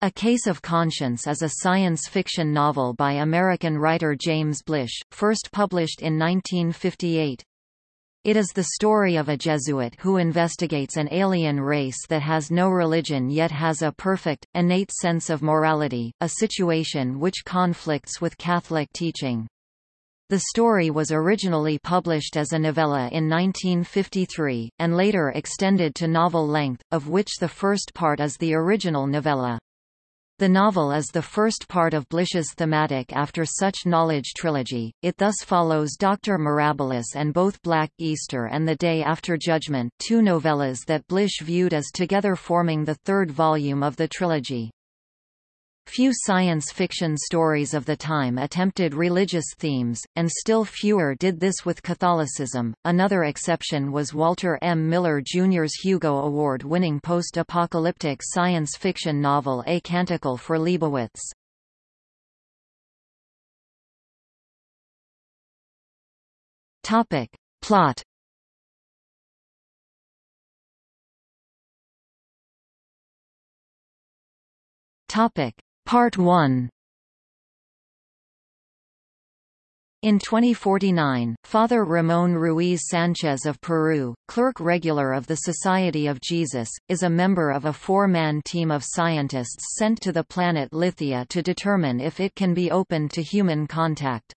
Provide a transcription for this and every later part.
A Case of Conscience is a science fiction novel by American writer James Blish, first published in 1958. It is the story of a Jesuit who investigates an alien race that has no religion yet has a perfect, innate sense of morality, a situation which conflicts with Catholic teaching. The story was originally published as a novella in 1953, and later extended to novel length, of which the first part is the original novella. The novel is the first part of Blish's thematic after such knowledge trilogy, it thus follows Dr. Mirabilis and both Black Easter and The Day After Judgment two novellas that Blish viewed as together forming the third volume of the trilogy. Few science fiction stories of the time attempted religious themes, and still fewer did this with Catholicism. Another exception was Walter M. Miller Jr.'s Hugo Award-winning post-apocalyptic science fiction novel A Canticle for Leibowitz. Topic. Plot Topic. Part 1 In 2049, Father Ramon Ruiz Sanchez of Peru, clerk regular of the Society of Jesus, is a member of a four-man team of scientists sent to the planet Lithia to determine if it can be opened to human contact.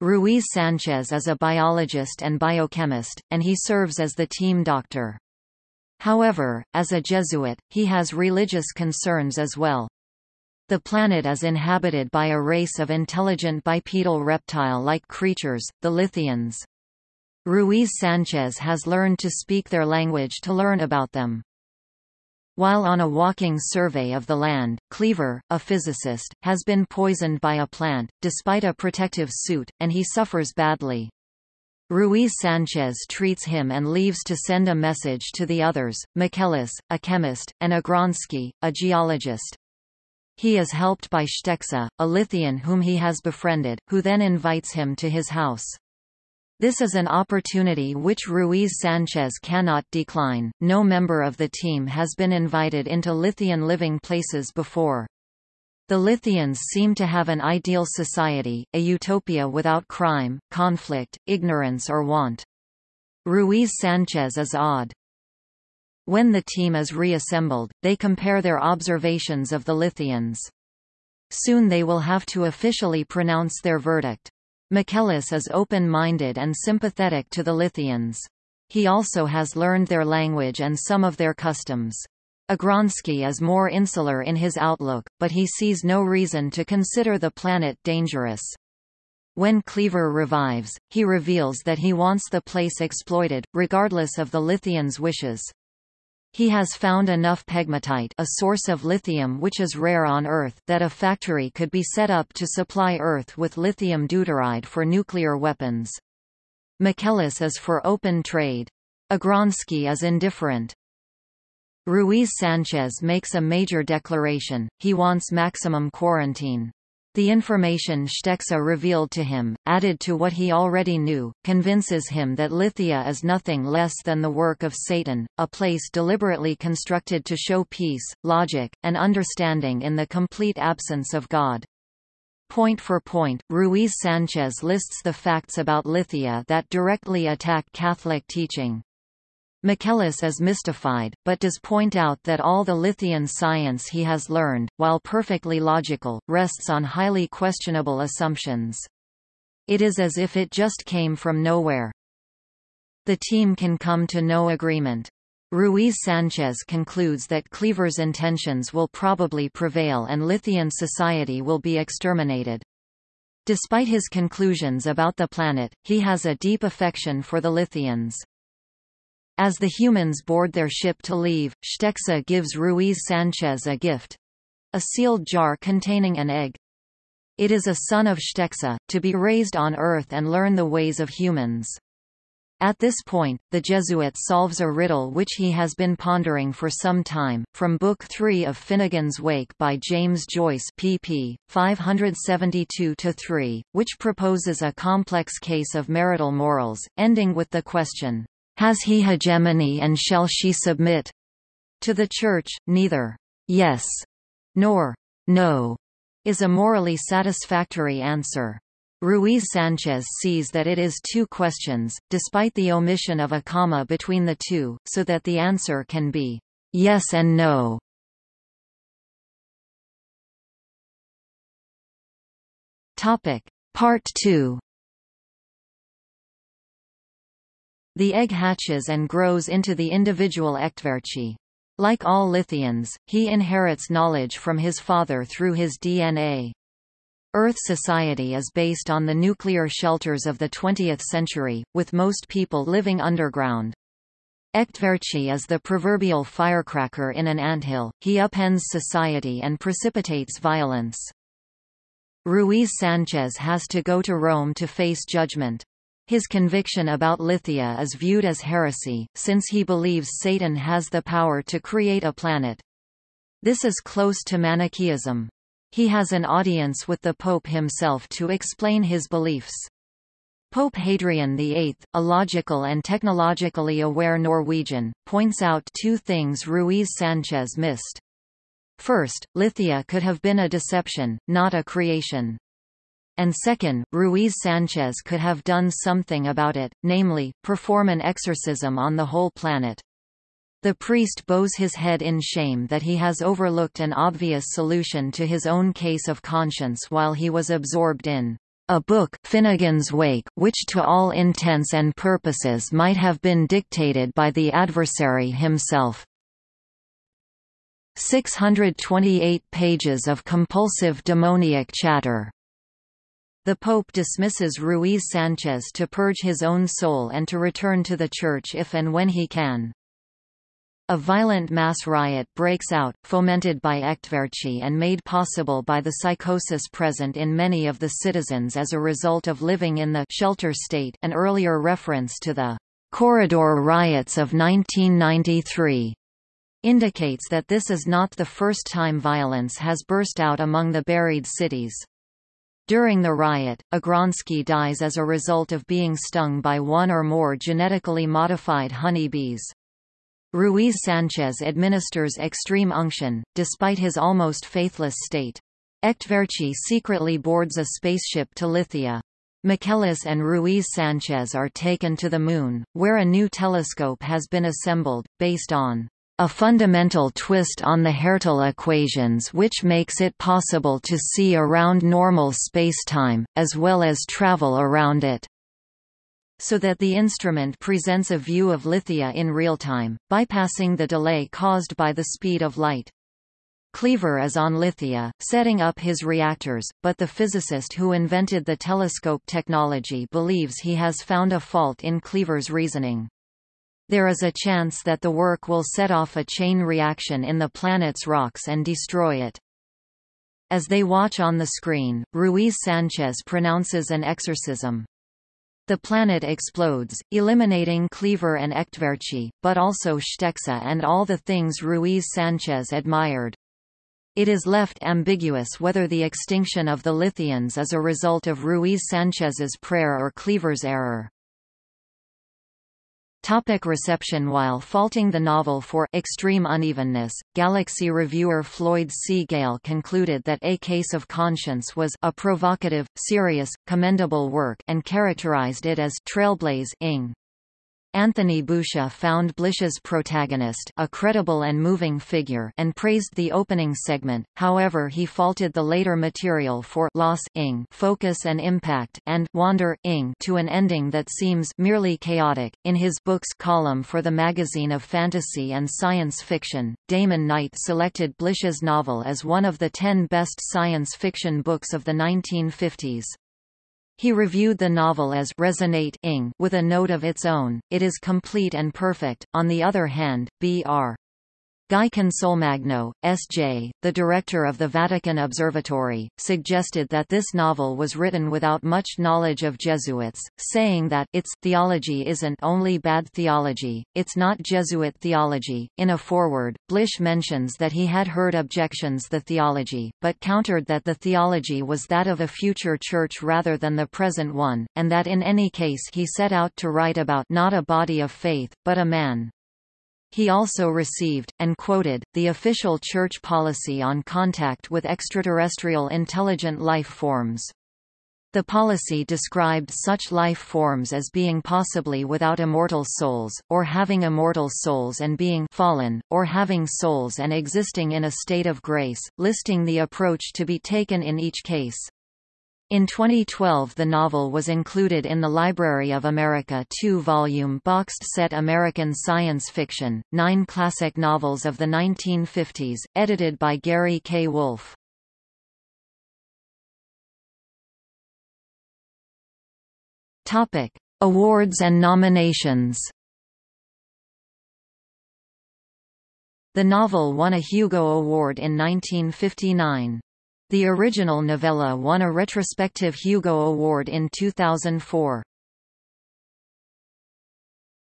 Ruiz Sanchez is a biologist and biochemist, and he serves as the team doctor. However, as a Jesuit, he has religious concerns as well. The planet is inhabited by a race of intelligent bipedal reptile-like creatures, the Lithians. Ruiz Sanchez has learned to speak their language to learn about them. While on a walking survey of the land, Cleaver, a physicist, has been poisoned by a plant, despite a protective suit, and he suffers badly. Ruiz Sanchez treats him and leaves to send a message to the others, Michaelis, a chemist, and Agronsky, a geologist. He is helped by Shtexa, a Lithian whom he has befriended, who then invites him to his house. This is an opportunity which Ruiz Sanchez cannot decline. No member of the team has been invited into Lithian living places before. The Lithians seem to have an ideal society, a utopia without crime, conflict, ignorance or want. Ruiz Sanchez is odd. When the team is reassembled, they compare their observations of the Lithians. Soon they will have to officially pronounce their verdict. Michaelis is open-minded and sympathetic to the Lithians. He also has learned their language and some of their customs. Agronsky is more insular in his outlook, but he sees no reason to consider the planet dangerous. When Cleaver revives, he reveals that he wants the place exploited, regardless of the Lithians' wishes. He has found enough pegmatite a source of lithium which is rare on Earth that a factory could be set up to supply Earth with lithium deuteride for nuclear weapons. Michaelis is for open trade. Agronsky is indifferent. Ruiz Sanchez makes a major declaration, he wants maximum quarantine. The information Shtexa revealed to him, added to what he already knew, convinces him that Lithia is nothing less than the work of Satan, a place deliberately constructed to show peace, logic, and understanding in the complete absence of God. Point for point, Ruiz Sanchez lists the facts about Lithia that directly attack Catholic teaching. Michaelis is mystified, but does point out that all the Lithian science he has learned, while perfectly logical, rests on highly questionable assumptions. It is as if it just came from nowhere. The team can come to no agreement. Ruiz Sanchez concludes that Cleaver's intentions will probably prevail and Lithian society will be exterminated. Despite his conclusions about the planet, he has a deep affection for the Lithians. As the humans board their ship to leave, Shtexa gives Ruiz Sanchez a gift. A sealed jar containing an egg. It is a son of Shtexa, to be raised on Earth and learn the ways of humans. At this point, the Jesuit solves a riddle which he has been pondering for some time, from Book 3 of Finnegans Wake by James Joyce pp. 572-3, which proposes a complex case of marital morals, ending with the question, has he hegemony and shall she submit? To the Church, neither. Yes. nor no is a morally satisfactory answer. Ruiz Sanchez sees that it is two questions, despite the omission of a comma between the two, so that the answer can be yes and no. Topic. Part 2 The egg hatches and grows into the individual Echtverchi. Like all Lithians, he inherits knowledge from his father through his DNA. Earth society is based on the nuclear shelters of the 20th century, with most people living underground. Echtverchi is the proverbial firecracker in an anthill, he upends society and precipitates violence. Ruiz Sanchez has to go to Rome to face judgment. His conviction about Lithia is viewed as heresy, since he believes Satan has the power to create a planet. This is close to Manichaeism. He has an audience with the Pope himself to explain his beliefs. Pope Hadrian VIII, a logical and technologically aware Norwegian, points out two things Ruiz Sanchez missed. First, Lithia could have been a deception, not a creation. And second, Ruiz Sanchez could have done something about it, namely, perform an exorcism on the whole planet. The priest bows his head in shame that he has overlooked an obvious solution to his own case of conscience while he was absorbed in a book Finnegans Wake which to all intents and purposes might have been dictated by the adversary himself. 628 pages of compulsive demoniac chatter. The Pope dismisses Ruiz Sanchez to purge his own soul and to return to the Church if and when he can. A violent mass riot breaks out, fomented by Echtverchi and made possible by the psychosis present in many of the citizens as a result of living in the shelter state an earlier reference to the corridor riots of 1993 indicates that this is not the first time violence has burst out among the buried cities. During the riot, Agronsky dies as a result of being stung by one or more genetically modified honeybees. Ruiz Sanchez administers extreme unction, despite his almost faithless state. Echtverchi secretly boards a spaceship to Lithia. Michaelis and Ruiz Sanchez are taken to the Moon, where a new telescope has been assembled, based on a fundamental twist on the Hertel equations which makes it possible to see around normal spacetime, as well as travel around it so that the instrument presents a view of Lithia in real time, bypassing the delay caused by the speed of light. Cleaver is on Lithia, setting up his reactors, but the physicist who invented the telescope technology believes he has found a fault in Cleaver's reasoning. There is a chance that the work will set off a chain reaction in the planet's rocks and destroy it. As they watch on the screen, Ruiz Sanchez pronounces an exorcism. The planet explodes, eliminating Cleaver and Echtverchi, but also Shtexa and all the things Ruiz Sanchez admired. It is left ambiguous whether the extinction of the Lithians is a result of Ruiz Sanchez's prayer or Cleaver's error. Topic reception While faulting the novel for extreme unevenness, Galaxy reviewer Floyd C. Gale concluded that A Case of Conscience was a provocative, serious, commendable work and characterized it as trailblaze Anthony Boucher found Blish's protagonist a credible and moving figure and praised the opening segment, however he faulted the later material for loss ing focus and impact and wander ing to an ending that seems merely chaotic. In his books column for the magazine of fantasy and science fiction, Damon Knight selected Blish's novel as one of the ten best science fiction books of the 1950s. He reviewed the novel as resonate ing with a note of its own, it is complete and perfect. On the other hand, B.R. Guy Consolmagno, S.J., the director of the Vatican Observatory, suggested that this novel was written without much knowledge of Jesuits, saying that its theology isn't only bad theology, it's not Jesuit theology. In a foreword, Blish mentions that he had heard objections to the theology, but countered that the theology was that of a future church rather than the present one, and that in any case he set out to write about not a body of faith, but a man. He also received, and quoted, the official church policy on contact with extraterrestrial intelligent life forms. The policy described such life forms as being possibly without immortal souls, or having immortal souls and being fallen, or having souls and existing in a state of grace, listing the approach to be taken in each case. In 2012 the novel was included in the Library of America two-volume boxed set American Science Fiction, Nine Classic Novels of the 1950s, edited by Gary K. Wolfe. Awards and nominations. The novel won a Hugo Award in 1959. The original novella won a retrospective Hugo Award in 2004.